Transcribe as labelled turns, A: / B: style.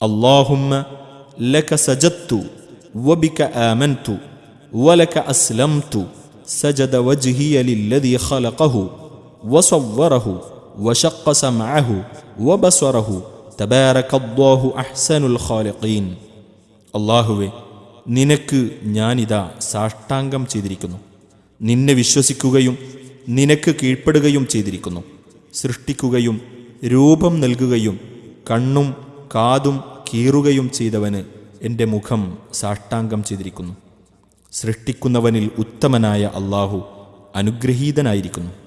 A: اللهم لك سجدت وبك آمنت ولك أسلمت سجد وجهي للذي خلقه وصوره وشق سمعه وبصره تبارك الله أحسن الخالقين അള്ളാഹുവെ നിനക്ക് ഞാനിതാ സാഷ്ടാംഗം ചെയ്തിരിക്കുന്നു നിന്നെ വിശ്വസിക്കുകയും നിനക്ക് കീഴ്പ്പെടുകയും ചെയ്തിരിക്കുന്നു സൃഷ്ടിക്കുകയും രൂപം നൽകുകയും കണ്ണും കാതും കീറുകയും ചെയ്തവന് എന്റെ മുഖം സാഷ്ടാംഗം ചെയ്തിരിക്കുന്നു. സൃഷ്ടിക്കുന്നവനിൽ ഉത്തമനായ അള്ളാഹു അനുഗ്രഹീതനായിരിക്കുന്നു.